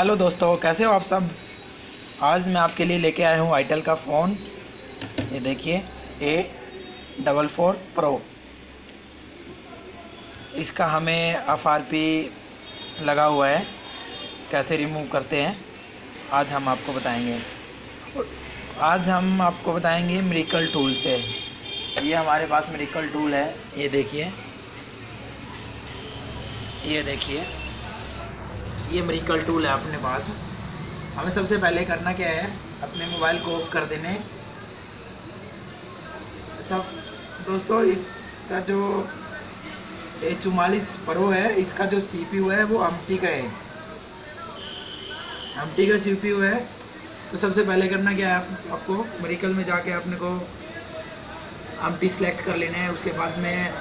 Hello दोस्तों, कैसे हो आप सब? आज मैं आपके लिए लेके आया हूँ आईटेल का फ़ोन ये देखिए ए डबल फोर प्रो इसका हमें एफ़ आर पी लगा हुआ है। कैसे रिमूव करते हैं, आज हम आपको बताएँगे। आज हम आपको बताएँगे मेरिकल टूल से। ये हमारे पास मेरिकल टूल है, ये देखिए। ये देखिए। ये मेरिकल टूल है अपने पास। हमें सबसे पहले करना क्या है? अपने मोबाइल को ऑफ़ कर देने। अच्छा दोस्तों इसका जो ए चुमालीस प्रो है इसका जो सीपीयू है वो अमटी का है। अमटी का सीपीयू है। तो सबसे पहले करना क्या है आप, आपको मेरिकल में जाके अपने को अमटी सेलेक्ट कर लेना है। उसके बाद में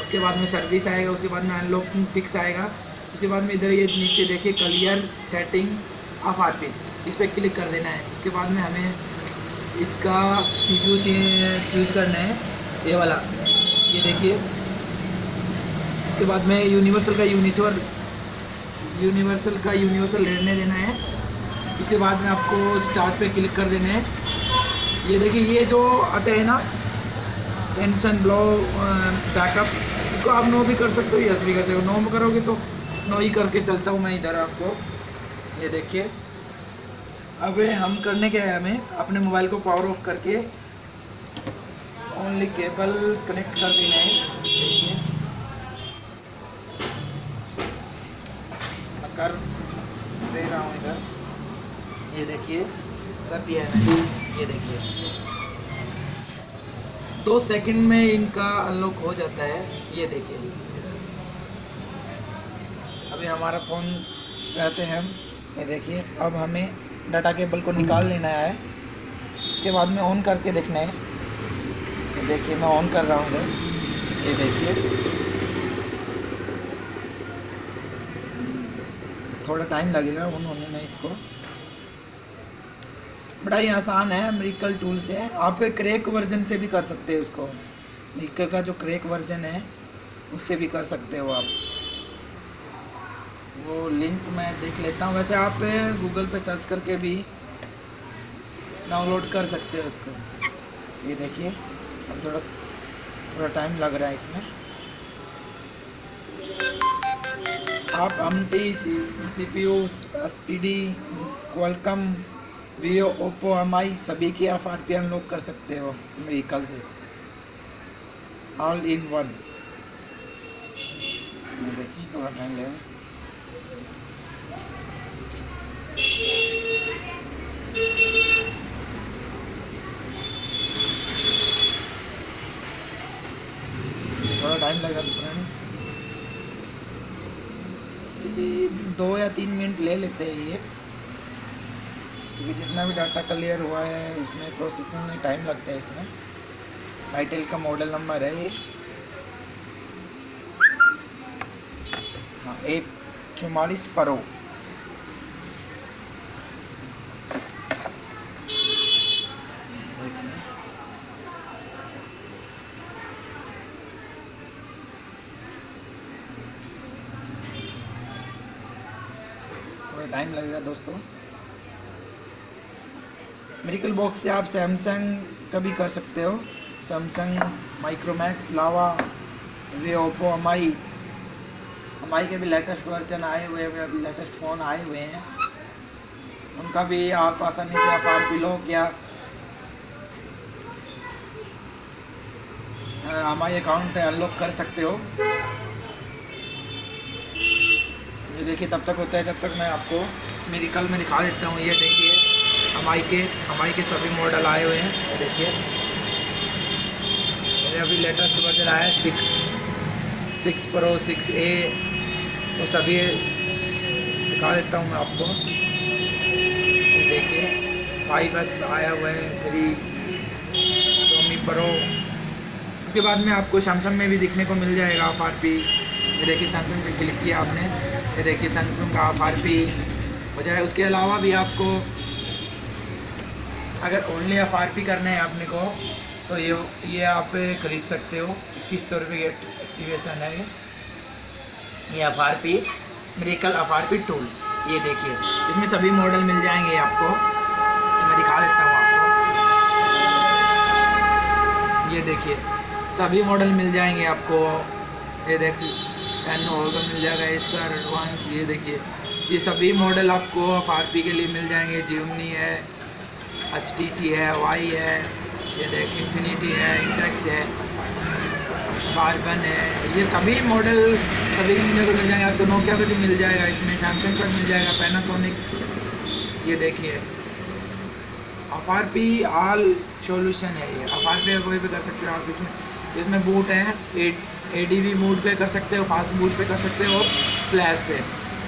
उसके बाद में सर्विस आएगा उसके बाद में अनलॉकिंग फिक्स आएगा। उसके बाद में इधर ये नीचे देखिए clear setting of R P इस पर क्लिक कर देना है। उसके बाद में हमें इसका सी पी चूज़ करना है, ये वाला। ये देखिए। उसके बाद में यूनिवर्सल का यूनिवर्सल यूनिवर्सल का यूनिवर्सल लेने देना है। उसके बाद में आपको स्टार्ट पे क्लिक कर देना है। ये देखिए, ये जो आते हैं ना टेंशन ब्लो बैकअप इसको आप नो भी कर सकते हो यस भी कर सकते हो। नो करोगे तो नो ही करके चलता हूँ मैं इधर आपको। ये देखिए। अब हम करने के है हमें अपने मोबाइल को पावर ऑफ़ करके। ओनली केबल कनेक्ट कर देना है। कर दे रहा हूँ इधर। ये देखिए। कर दिया है मैंने। ये देखिए। दो सेकंड में इनका अनलॉक हो जाता है। ये देखिए। अभी हमारा फ़ोन रहते हैं। हम ये देखिए, अब हमें डाटा केबल को निकाल लेना है। उसके बाद में ऑन करके देखना है। देखिए, मैं ऑन कर रहा हूँ। ये देखिए। थोड़ा टाइम लगेगा ऑन होने में इसको। बड़ा ही आसान है अमेरिकल टूल से। आप क्रेक वर्जन से भी कर सकते हैं उसको अमेरिकल का जो क्रेक वर्जन है, उससे भी कर सकते हो आप। वो लिंक मैं देख लेता हूँ। वैसे आप गूगल पे सर्च करके भी डाउनलोड कर सकते हो उसको। ये देखिए, अब थोड़ा थोड़ा टाइम लग रहा है इसमें। आप M T C P U D Qualcomm Vivo Oppo M I सभी की आप आर पी अनलॉक कर सकते हो मेरिकल से। ऑल इन वन देखिए, थोड़ा टाइम लगेगा दो या तीन मिनट ले लेते हैं ये। क्योंकि जितना भी डाटा क्लियर हुआ है, उसमें प्रोसेसिंग में टाइम लगता है इसमें। आईटेल का मॉडल नंबर है ये। हाँ ए चौवालीस प्रो। टाइम लगेगा दोस्तों। मेरिकल बॉक्स से आप सैमसंग का भी कर सकते हो। सैमसंग माइक्रोमैक्स लावा वे ओप्पो एम आई के भी लेटेस्ट वर्जन आए हुए हैं, अभी लेटेस्ट फ़ोन आए हुए हैं। उनका भी आप आसानी से आप आर क्या। एम आई अकाउंट अनलॉक कर सकते हो। ये देखिए, तब तक होता है तब तक मैं आपको मेरी कल में दिखा देता हूँ। ये देखिए हमारी के हमारी के सभी मॉडल आए हुए हैं। ये देखिए। मेरे अभी लेटेस्ट वर्जन आया है six six pro six A तो सभी दिखा देता हूँ मैं आपको। देखिए फाइव एस आया हुआ है थ्री टोमी प्रो। उसके बाद में आपको सैमसंग में भी दिखने को मिल जाएगा आप आर पी ये देखिए सैमसंग पे क्लिक किया आपने। ये देखिए सैमसंग का एफ़ आर पी हो जाए उसके अलावा भी आपको अगर ओनली एफ़ आर पी करना है अपने को तो ये ये आप ख़रीद सकते हो। इक्कीस सौ रुपये की एक्टिवेशन है ये। F R P miracle F R P tool ये देखिए। इसमें सभी मॉडल मिल जाएँगे आपको। तो मैं दिखा देता हूँ आपको। ये देखिए, सभी मॉडल मिल जाएँगे आपको। ये देखिए टेन होगा मिल जाएगा आर एडवांस ये देखिए। ये सभी मॉडल आपको एफ़ आर पी के लिए मिल जाएँगे। जिमनी है एच टी सी है वाई है, ये देख इन्फिनिटी है इंटेक्स है। कार्बन है। ये सभी मॉडल सभी को मिल जाएँगे। आपको नोकिया का भी मिल जाएगा, इसमें सैमसंग का मिल जाएगा पैनासोनिक ये देखिए। F R P all solution है ये। एफ़ आर पी कोई भी कर सकते हो, आप इसमें इसमें बूट है। ए डी वी मूड पे कर सकते हो फास्ट बूट पे कर सकते हो फ्लैश पे।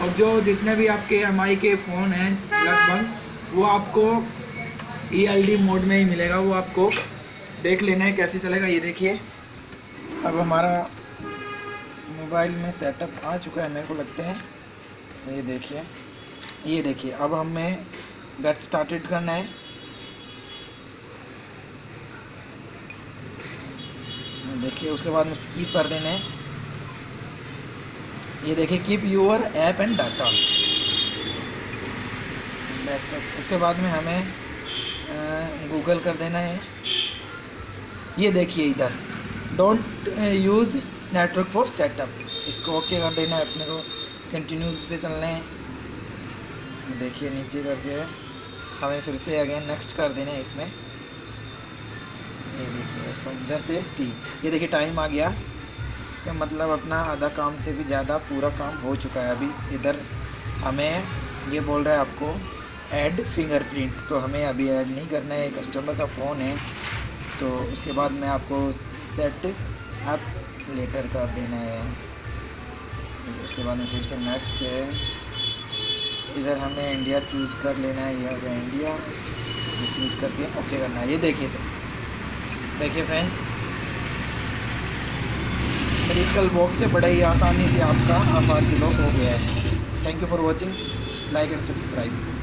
और जो जितने भी आपके एम आई के फ़ोन हैं, लगभग, वो आपको ई एल डी मोड में ही मिलेगा। वो आपको देख लेना है, कैसे चलेगा। ये देखिए। अब हमारा मोबाइल में सेटअप आ चुका है, मेरे को लगते हैं। ये देखिए ये देखिए, अब हमें गेट स्टार्टेड करना है। देखिए, उसके बाद में स्कीप कर देना है। ये देखिए keep your app and data उसके बाद में हमें गूगल कर देना है। ये देखिए इधर। Don't use network for setup इसको ओके कर देना है अपने को। कंटिन्यूस पे चलना है। देखिए, नीचे करके हमें फिर से अगेन नेक्स्ट कर देना है इसमें। ये देखिए जस्ट ए सी ये देखिए टाइम आ गया। इसका मतलब अपना आधा काम से भी ज़्यादा पूरा काम हो चुका है अभी। इधर हमें ये बोल रहा है आपको ऐड फिंगरप्रिंट तो हमें अभी ऐड नहीं करना है। कस्टमर का फ़ोन है। तो उसके बाद मैं आपको सेट अप लेटर कर देना है। उसके बाद में फिर से नेक्स्ट है। इधर हमें इंडिया चूज़ कर लेना है, ये हो गया इंडिया चूज़ करके ओके करना है। ये देखिए सर देखिए फ्रेंड मेडिकल बॉक्स से बड़ा ही आसानी से आपका, आभार किलो हो गया है। Thank you for watching like and subscribe